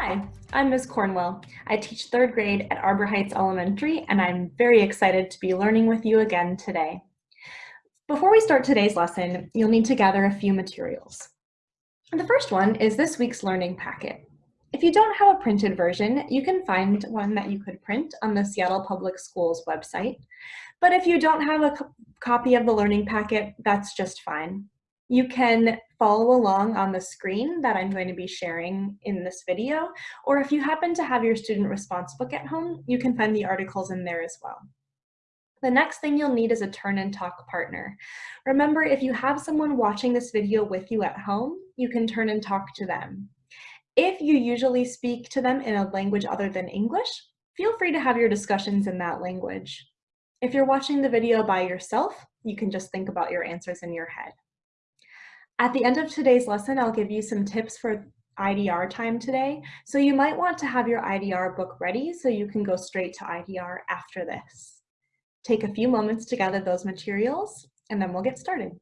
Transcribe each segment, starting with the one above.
Hi, I'm Ms. Cornwell. I teach third grade at Arbor Heights Elementary, and I'm very excited to be learning with you again today. Before we start today's lesson, you'll need to gather a few materials. The first one is this week's learning packet. If you don't have a printed version, you can find one that you could print on the Seattle Public Schools website. But if you don't have a co copy of the learning packet, that's just fine. You can follow along on the screen that I'm going to be sharing in this video, or if you happen to have your student response book at home, you can find the articles in there as well. The next thing you'll need is a turn and talk partner. Remember, if you have someone watching this video with you at home, you can turn and talk to them. If you usually speak to them in a language other than English, feel free to have your discussions in that language. If you're watching the video by yourself, you can just think about your answers in your head. At the end of today's lesson, I'll give you some tips for IDR time today. So you might want to have your IDR book ready so you can go straight to IDR after this. Take a few moments to gather those materials and then we'll get started.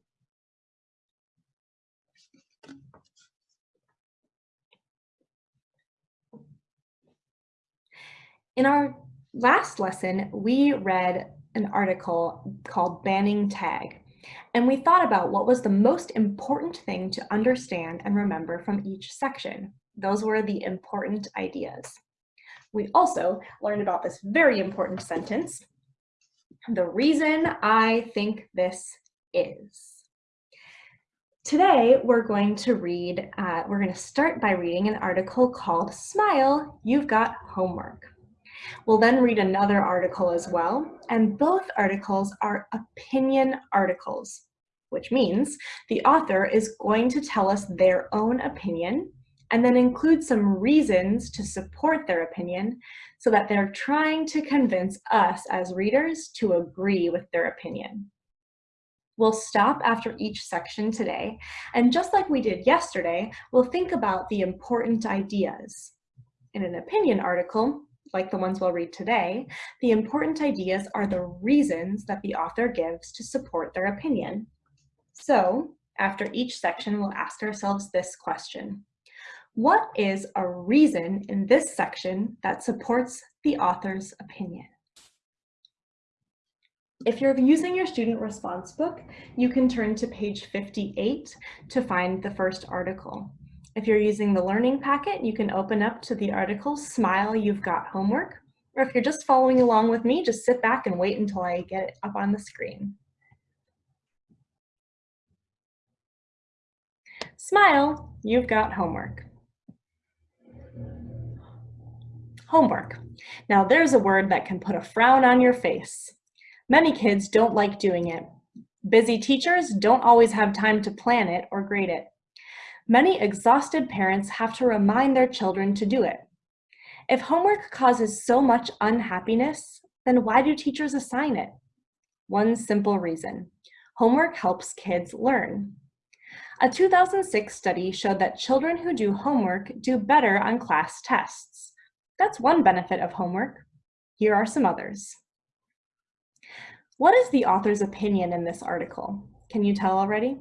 In our last lesson, we read an article called Banning Tag. And we thought about what was the most important thing to understand and remember from each section. Those were the important ideas. We also learned about this very important sentence, the reason I think this is. Today, we're going to read, uh, we're going to start by reading an article called Smile, You've Got Homework. We'll then read another article as well, and both articles are opinion articles, which means the author is going to tell us their own opinion and then include some reasons to support their opinion so that they're trying to convince us as readers to agree with their opinion. We'll stop after each section today, and just like we did yesterday, we'll think about the important ideas. In an opinion article, like the ones we'll read today, the important ideas are the reasons that the author gives to support their opinion. So after each section, we'll ask ourselves this question. What is a reason in this section that supports the author's opinion? If you're using your student response book, you can turn to page 58 to find the first article. If you're using the learning packet, you can open up to the article, Smile, You've Got Homework. Or if you're just following along with me, just sit back and wait until I get it up on the screen. Smile, you've got homework. Homework. Now there's a word that can put a frown on your face. Many kids don't like doing it. Busy teachers don't always have time to plan it or grade it. Many exhausted parents have to remind their children to do it. If homework causes so much unhappiness, then why do teachers assign it? One simple reason. Homework helps kids learn. A 2006 study showed that children who do homework do better on class tests. That's one benefit of homework. Here are some others. What is the author's opinion in this article? Can you tell already?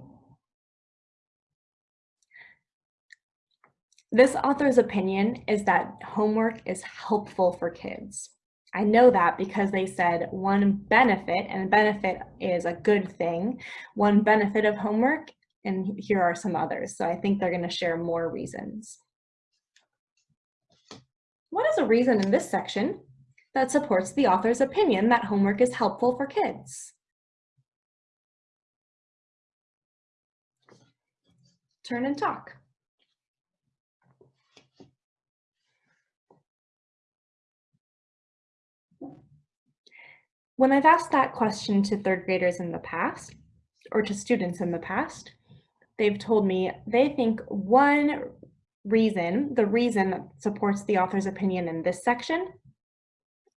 This author's opinion is that homework is helpful for kids. I know that because they said one benefit, and a benefit is a good thing, one benefit of homework, and here are some others. So I think they're gonna share more reasons. What is a reason in this section that supports the author's opinion that homework is helpful for kids? Turn and talk. When I've asked that question to third graders in the past, or to students in the past, they've told me they think one reason, the reason that supports the author's opinion in this section,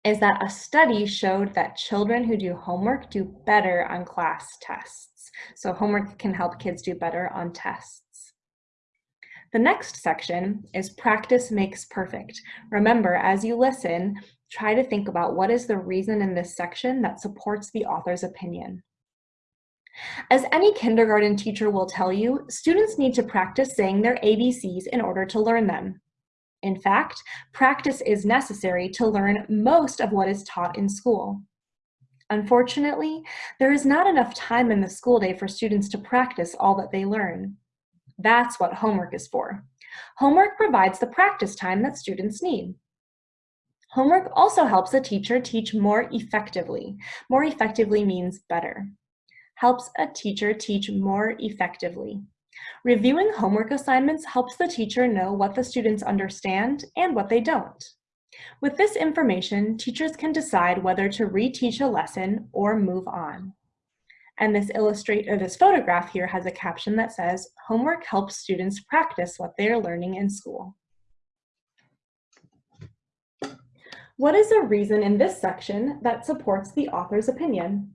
is that a study showed that children who do homework do better on class tests. So homework can help kids do better on tests. The next section is practice makes perfect. Remember, as you listen, try to think about what is the reason in this section that supports the author's opinion. As any kindergarten teacher will tell you, students need to practice saying their ABCs in order to learn them. In fact, practice is necessary to learn most of what is taught in school. Unfortunately, there is not enough time in the school day for students to practice all that they learn. That's what homework is for. Homework provides the practice time that students need. Homework also helps a teacher teach more effectively. More effectively means better. Helps a teacher teach more effectively. Reviewing homework assignments helps the teacher know what the students understand and what they don't. With this information, teachers can decide whether to reteach a lesson or move on. And this illustrate or this photograph here has a caption that says, homework helps students practice what they are learning in school. What is a reason in this section that supports the author's opinion?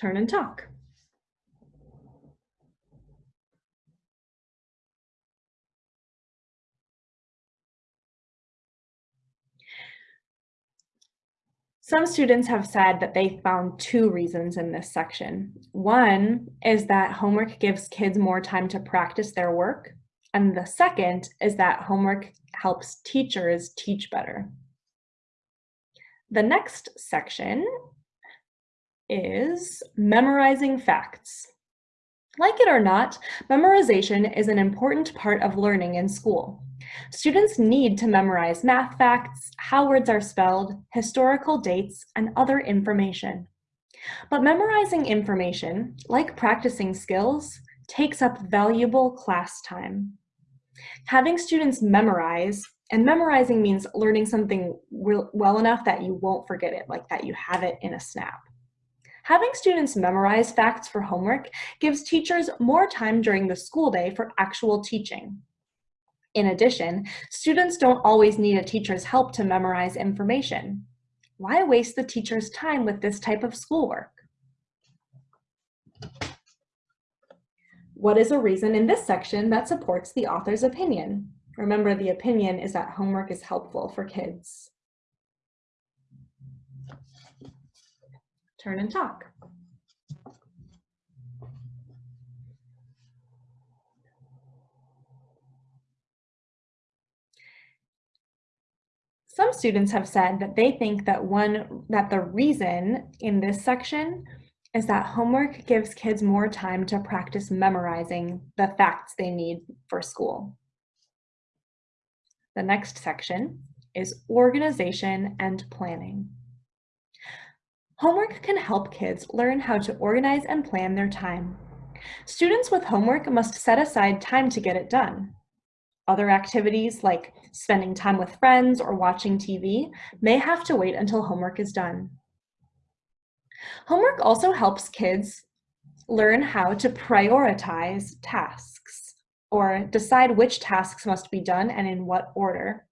Turn and talk. Some students have said that they found two reasons in this section. One is that homework gives kids more time to practice their work. And the second is that homework helps teachers teach better. The next section is memorizing facts. Like it or not, memorization is an important part of learning in school. Students need to memorize math facts, how words are spelled, historical dates, and other information. But memorizing information, like practicing skills, takes up valuable class time. Having students memorize, and memorizing means learning something well enough that you won't forget it, like that you have it in a snap. Having students memorize facts for homework gives teachers more time during the school day for actual teaching. In addition, students don't always need a teacher's help to memorize information. Why waste the teacher's time with this type of schoolwork? What is a reason in this section that supports the author's opinion? Remember, the opinion is that homework is helpful for kids. turn and talk. Some students have said that they think that one that the reason in this section is that homework gives kids more time to practice memorizing the facts they need for school. The next section is organization and planning. Homework can help kids learn how to organize and plan their time. Students with homework must set aside time to get it done. Other activities like spending time with friends or watching TV may have to wait until homework is done. Homework also helps kids learn how to prioritize tasks or decide which tasks must be done and in what order.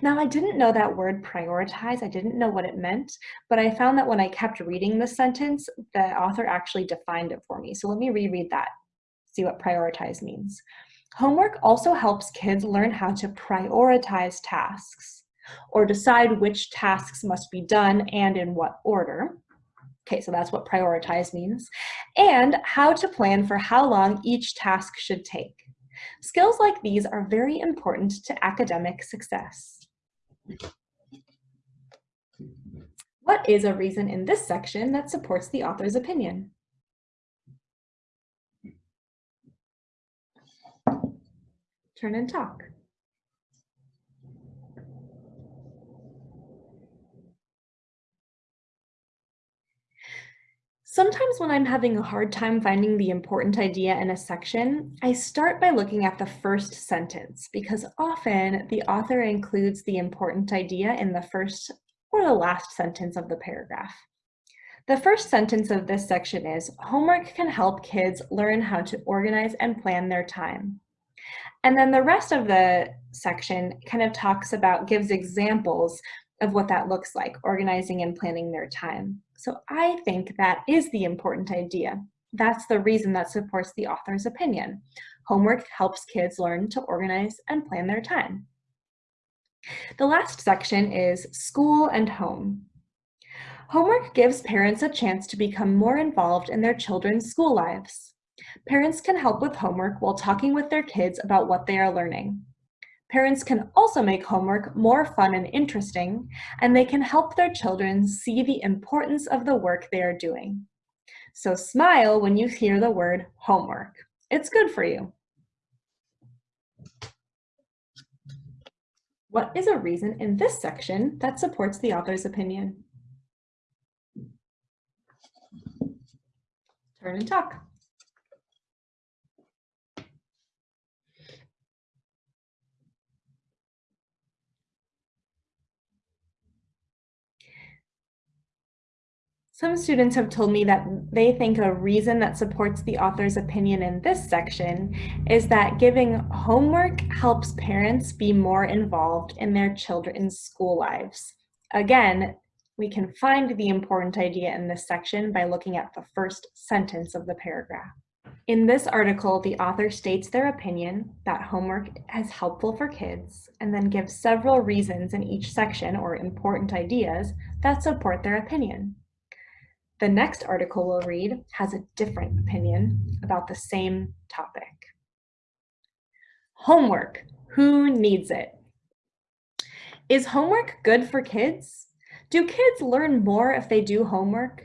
Now, I didn't know that word prioritize. I didn't know what it meant, but I found that when I kept reading the sentence, the author actually defined it for me. So let me reread that, see what prioritize means. Homework also helps kids learn how to prioritize tasks or decide which tasks must be done and in what order. Okay, so that's what prioritize means. And how to plan for how long each task should take. Skills like these are very important to academic success. What is a reason in this section that supports the author's opinion? Turn and talk. Sometimes when I'm having a hard time finding the important idea in a section, I start by looking at the first sentence because often the author includes the important idea in the first or the last sentence of the paragraph. The first sentence of this section is, homework can help kids learn how to organize and plan their time. And then the rest of the section kind of talks about, gives examples of what that looks like, organizing and planning their time. So I think that is the important idea. That's the reason that supports the author's opinion. Homework helps kids learn to organize and plan their time. The last section is school and home. Homework gives parents a chance to become more involved in their children's school lives. Parents can help with homework while talking with their kids about what they are learning. Parents can also make homework more fun and interesting, and they can help their children see the importance of the work they are doing. So smile when you hear the word homework. It's good for you. What is a reason in this section that supports the author's opinion? Turn and talk. Some students have told me that they think a reason that supports the author's opinion in this section is that giving homework helps parents be more involved in their children's school lives. Again, we can find the important idea in this section by looking at the first sentence of the paragraph. In this article, the author states their opinion that homework is helpful for kids and then gives several reasons in each section or important ideas that support their opinion. The next article we'll read has a different opinion about the same topic. Homework, who needs it? Is homework good for kids? Do kids learn more if they do homework?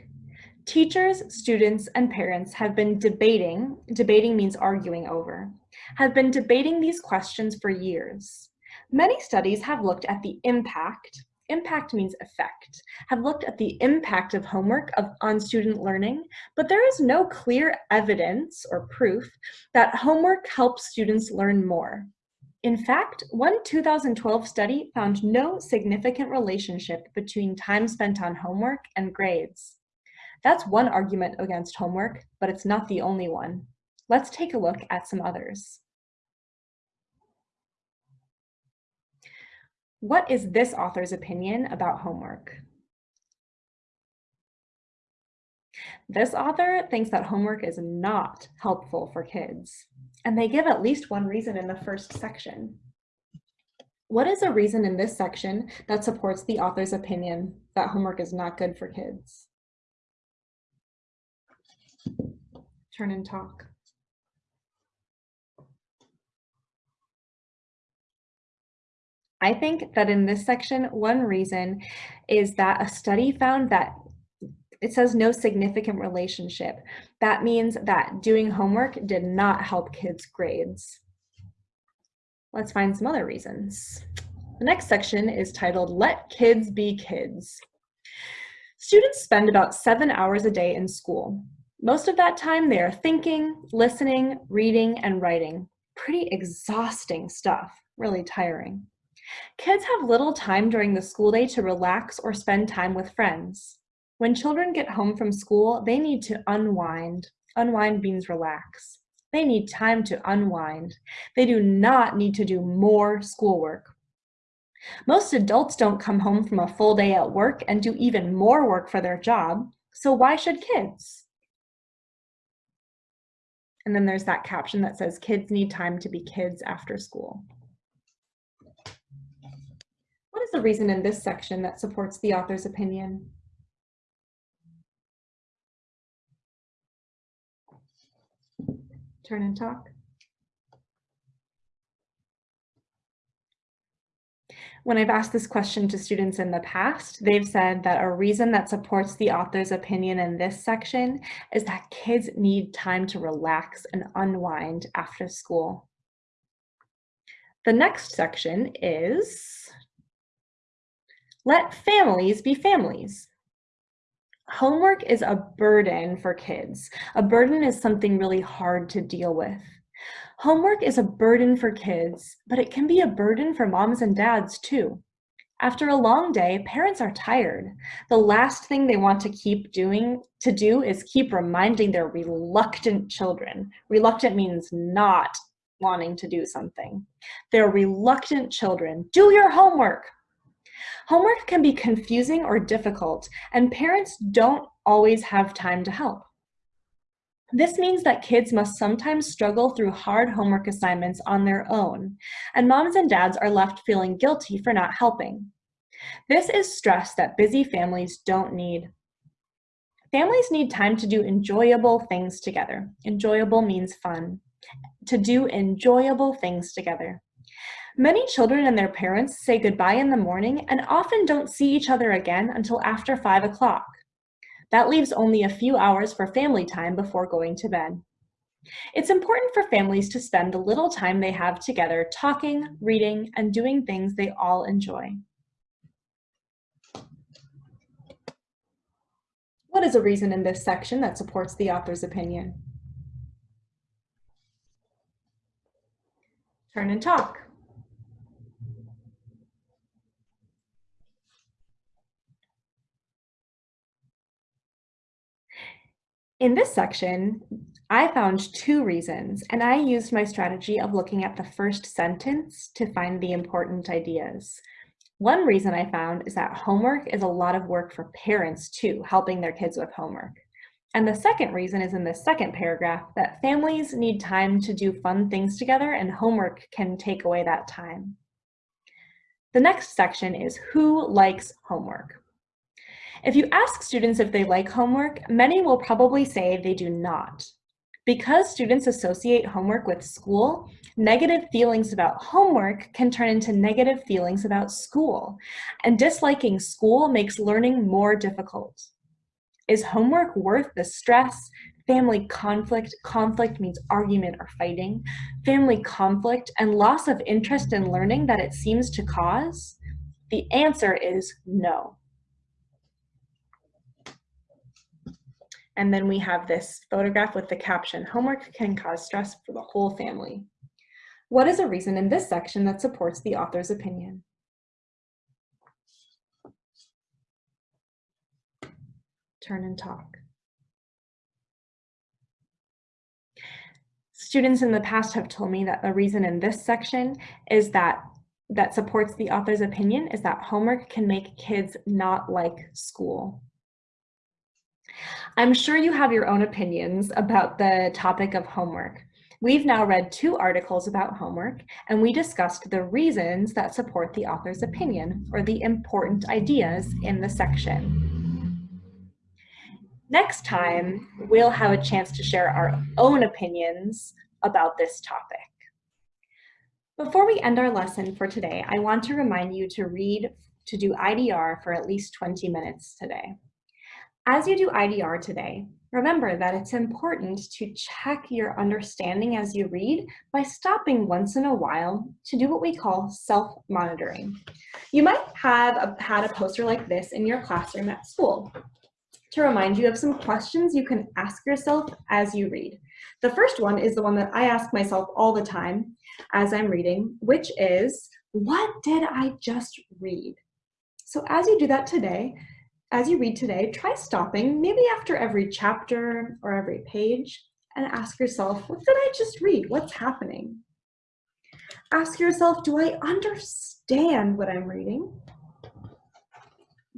Teachers, students, and parents have been debating, debating means arguing over, have been debating these questions for years. Many studies have looked at the impact impact means effect, have looked at the impact of homework of, on student learning, but there is no clear evidence or proof that homework helps students learn more. In fact, one 2012 study found no significant relationship between time spent on homework and grades. That's one argument against homework, but it's not the only one. Let's take a look at some others. What is this author's opinion about homework? This author thinks that homework is not helpful for kids, and they give at least one reason in the first section. What is a reason in this section that supports the author's opinion that homework is not good for kids? Turn and talk. I think that in this section, one reason is that a study found that it says no significant relationship. That means that doing homework did not help kids' grades. Let's find some other reasons. The next section is titled Let Kids Be Kids. Students spend about seven hours a day in school. Most of that time they are thinking, listening, reading, and writing. Pretty exhausting stuff, really tiring. Kids have little time during the school day to relax or spend time with friends. When children get home from school, they need to unwind. Unwind means relax. They need time to unwind. They do not need to do more schoolwork. Most adults don't come home from a full day at work and do even more work for their job, so why should kids? And then there's that caption that says kids need time to be kids after school the reason in this section that supports the author's opinion? Turn and talk. When I've asked this question to students in the past, they've said that a reason that supports the author's opinion in this section is that kids need time to relax and unwind after school. The next section is let families be families. Homework is a burden for kids. A burden is something really hard to deal with. Homework is a burden for kids, but it can be a burden for moms and dads too. After a long day, parents are tired. The last thing they want to keep doing to do is keep reminding their reluctant children. Reluctant means not wanting to do something. Their reluctant children, do your homework, Homework can be confusing or difficult, and parents don't always have time to help. This means that kids must sometimes struggle through hard homework assignments on their own, and moms and dads are left feeling guilty for not helping. This is stress that busy families don't need. Families need time to do enjoyable things together. Enjoyable means fun. To do enjoyable things together. Many children and their parents say goodbye in the morning and often don't see each other again until after 5 o'clock. That leaves only a few hours for family time before going to bed. It's important for families to spend the little time they have together talking, reading, and doing things they all enjoy. What is a reason in this section that supports the author's opinion? Turn and talk. In this section, I found two reasons, and I used my strategy of looking at the first sentence to find the important ideas. One reason I found is that homework is a lot of work for parents too, helping their kids with homework. And the second reason is in the second paragraph that families need time to do fun things together and homework can take away that time. The next section is who likes homework. If you ask students if they like homework, many will probably say they do not. Because students associate homework with school, negative feelings about homework can turn into negative feelings about school, and disliking school makes learning more difficult. Is homework worth the stress, family conflict, conflict means argument or fighting, family conflict, and loss of interest in learning that it seems to cause? The answer is no. And then we have this photograph with the caption, homework can cause stress for the whole family. What is a reason in this section that supports the author's opinion? Turn and talk. Students in the past have told me that the reason in this section is that that supports the author's opinion is that homework can make kids not like school. I'm sure you have your own opinions about the topic of homework. We've now read two articles about homework, and we discussed the reasons that support the author's opinion, or the important ideas in the section. Next time, we'll have a chance to share our own opinions about this topic. Before we end our lesson for today, I want to remind you to read to do IDR for at least 20 minutes today. As you do IDR today, remember that it's important to check your understanding as you read by stopping once in a while to do what we call self-monitoring. You might have a, had a poster like this in your classroom at school to remind you of some questions you can ask yourself as you read. The first one is the one that I ask myself all the time as I'm reading, which is, what did I just read? So as you do that today, as you read today, try stopping, maybe after every chapter or every page, and ask yourself, what did I just read? What's happening? Ask yourself, do I understand what I'm reading?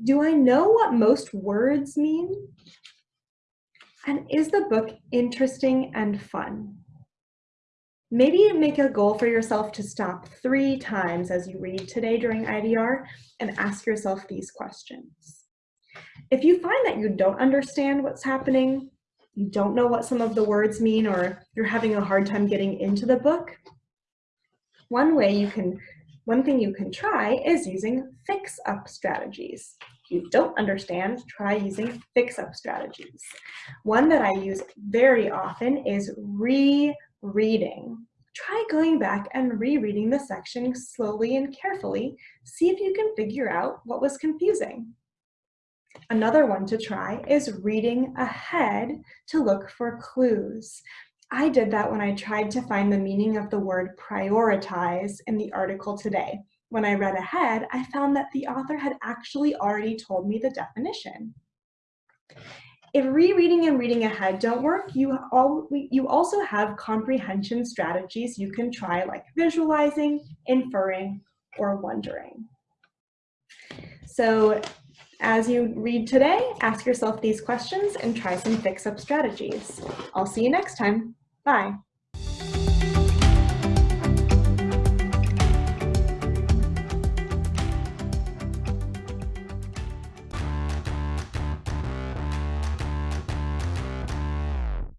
Do I know what most words mean? And is the book interesting and fun? Maybe make a goal for yourself to stop three times as you read today during IDR and ask yourself these questions. If you find that you don't understand what's happening, you don't know what some of the words mean, or you're having a hard time getting into the book, one way you can, one thing you can try is using fix-up strategies. If you don't understand, try using fix-up strategies. One that I use very often is rereading. Try going back and rereading the section slowly and carefully. See if you can figure out what was confusing. Another one to try is reading ahead to look for clues. I did that when I tried to find the meaning of the word prioritize in the article today. When I read ahead, I found that the author had actually already told me the definition. If rereading and reading ahead don't work, you, all, you also have comprehension strategies you can try like visualizing, inferring, or wondering. So as you read today, ask yourself these questions and try some fix-up strategies. I'll see you next time. Bye.